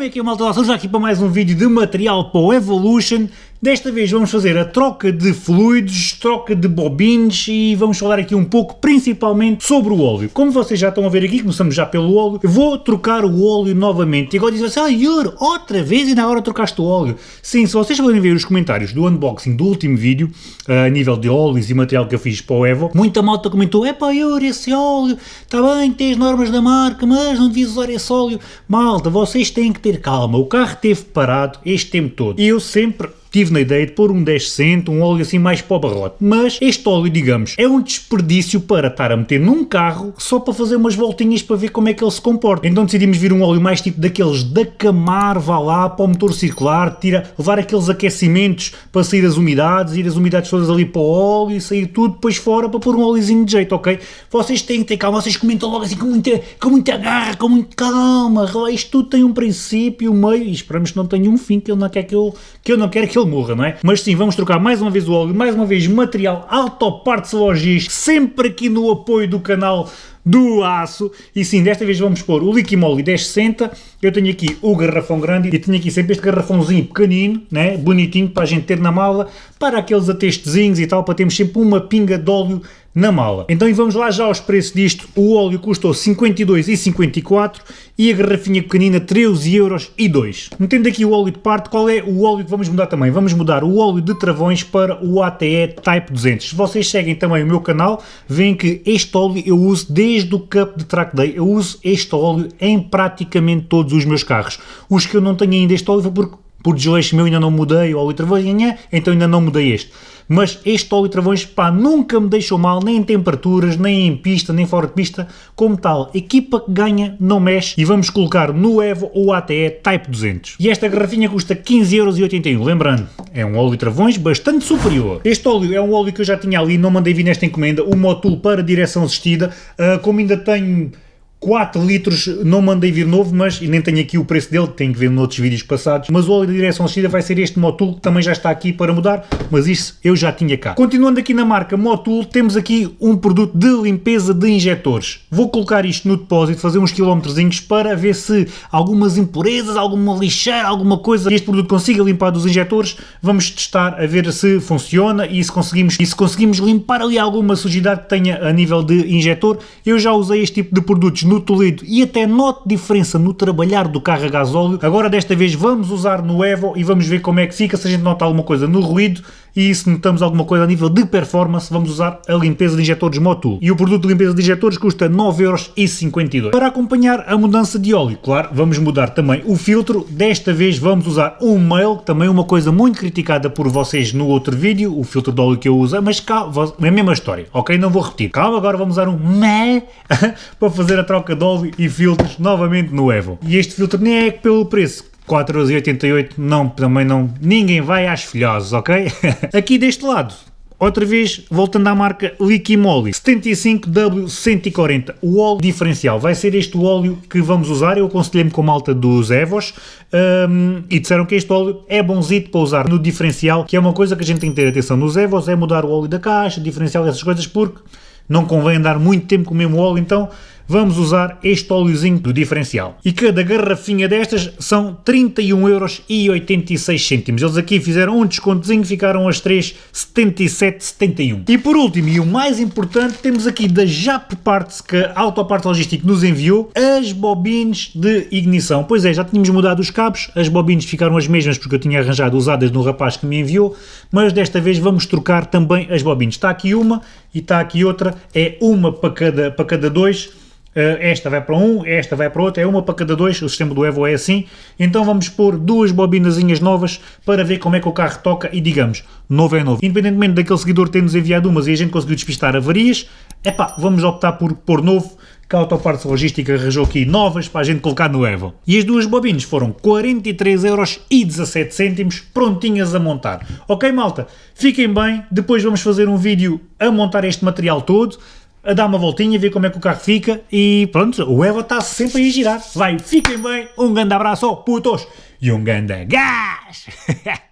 Como é que é, malta? Já aqui para mais um vídeo de material para o Evolution. Desta vez vamos fazer a troca de fluidos, troca de bobines e vamos falar aqui um pouco principalmente sobre o óleo. Como vocês já estão a ver aqui, começamos já pelo óleo, vou trocar o óleo novamente. E agora dizem assim, ah Yuri, outra vez e na hora trocaste o óleo. Sim, se vocês forem ver os comentários do unboxing do último vídeo, a nível de óleos e material que eu fiz para o Evo, muita malta comentou, é pá Yuri, esse óleo, está bem, tem as normas da marca, mas não devias usar esse óleo. Malta, vocês têm que ter calma, o carro esteve parado este tempo todo. E eu sempre tive na ideia de pôr um 10 um óleo assim mais para o barrote, mas este óleo, digamos, é um desperdício para estar a meter num carro só para fazer umas voltinhas para ver como é que ele se comporta. Então decidimos vir um óleo mais tipo daqueles da Camar, vá lá, para o motor circular, tira, levar aqueles aquecimentos para sair as umidades, ir as umidades todas ali para o óleo e sair tudo depois fora para pôr um óleozinho de jeito, ok? Vocês têm que ter calma, vocês comentam logo assim com muita, com muita garra, com muita calma, isto tudo tem um princípio, um meio, e esperamos que não tenha um fim, que ele não quer que eu, que eu não quero que ele morra, não é? Mas sim, vamos trocar mais uma vez o óleo, mais uma vez material Autoparts Logis, sempre aqui no apoio do canal do aço. E sim, desta vez vamos pôr o Liquimoli 1060. Eu tenho aqui o garrafão grande e tenho aqui sempre este garrafãozinho pequenino, né, bonitinho, para a gente ter na mala, para aqueles atestezinhos e tal, para termos sempre uma pinga de óleo na mala. Então vamos lá já aos preços disto. O óleo custou 52,54 e a garrafinha pequenina 13 euros e 2. Metendo aqui o óleo de parte, qual é o óleo que vamos mudar também? Vamos mudar o óleo de travões para o ATE Type 200. Se vocês seguem também o meu canal, veem que este óleo eu uso desde o Cup de Track Day. Eu uso este óleo em praticamente todos os meus carros. Os que eu não tenho ainda este óleo foi porque por desleixo meu ainda não mudei o óleo travões, então ainda não mudei este mas este óleo travões pá, nunca me deixou mal, nem em temperaturas, nem em pista, nem fora de pista, como tal, equipa que ganha não mexe e vamos colocar no Evo ou ATE Type 200. E esta garrafinha custa 15,81€, lembrando, é um óleo travões bastante superior. Este óleo é um óleo que eu já tinha ali, não mandei vir nesta encomenda, o Motul para direção assistida, uh, como ainda tenho 4 litros, não mandei vir novo, mas nem tenho aqui o preço dele, tenho que ver noutros vídeos passados, mas o óleo de direção assistida vai ser este Motul, que também já está aqui para mudar, mas isso eu já tinha cá. Continuando aqui na marca Motul, temos aqui um produto de limpeza de injetores. Vou colocar isto no depósito, fazer uns quilómetrozinhos para ver se algumas impurezas, alguma lixeira, alguma coisa, este produto consiga limpar dos injetores, vamos testar a ver se funciona e se conseguimos, e se conseguimos limpar ali alguma sujidade que tenha a nível de injetor. Eu já usei este tipo de produtos no Toledo e até note diferença no trabalhar do carro a gasóleo. Agora desta vez vamos usar no Evo e vamos ver como é que fica, se a gente nota alguma coisa no ruído e se notamos alguma coisa a nível de performance, vamos usar a limpeza de injetores Motul. E o produto de limpeza de injetores custa 9,52€. Para acompanhar a mudança de óleo, claro, vamos mudar também o filtro. Desta vez vamos usar um mail, também uma coisa muito criticada por vocês no outro vídeo, o filtro de óleo que eu uso, mas cá, é a mesma história, ok? Não vou repetir. Calma, agora vamos usar um meh para fazer a troca de óleo e filtros novamente no Evo. E este filtro nem é pelo preço, 4,88€ não, também não, ninguém vai às filhoses, ok? Aqui deste lado, outra vez, voltando à marca Liquimoli, 75W140, o óleo diferencial, vai ser este o óleo que vamos usar, eu aconselhei-me com a malta dos Evos, um, e disseram que este óleo é bonzito para usar no diferencial, que é uma coisa que a gente tem que ter atenção nos Evos, é mudar o óleo da caixa, diferencial, essas coisas, porque não convém andar muito tempo com o mesmo óleo, então vamos usar este óleozinho do diferencial. E cada garrafinha destas são 31,86€. Eles aqui fizeram um descontozinho, ficaram as 3, 77,71. E por último, e o mais importante, temos aqui da JAP Parts, que a Autoparte Logística nos enviou, as bobines de ignição. Pois é, já tínhamos mudado os cabos, as bobines ficaram as mesmas porque eu tinha arranjado usadas no rapaz que me enviou, mas desta vez vamos trocar também as bobines. Está aqui uma e está aqui outra, é uma para cada, para cada dois, esta vai para um, esta vai para outro, é uma para cada dois, o sistema do Evo é assim, então vamos pôr duas bobinazinhas novas para ver como é que o carro toca e digamos, novo é novo. Independentemente daquele seguidor ter-nos enviado umas e a gente conseguiu despistar avarias, epá, vamos optar por pôr novo, que a Autopartes Logística arranjou aqui novas para a gente colocar no Evo. E as duas bobinas foram 43,17€, prontinhas a montar. Ok malta, fiquem bem, depois vamos fazer um vídeo a montar este material todo, a dar uma voltinha, ver como é que o carro fica e pronto, o Evo está sempre a girar. Vai, fiquem bem, um grande abraço, putos, e um grande gás!